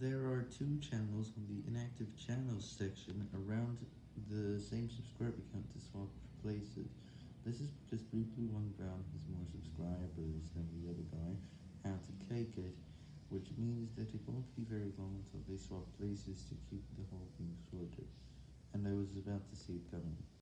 There are two channels on the inactive channels section around the same subscriber count to swap places. This is because BlueBlue1Brown has more subscribers than the other guy, how to take it, which means that it won't be very long until they swap places to keep the whole thing sorted, and I was about to see it coming.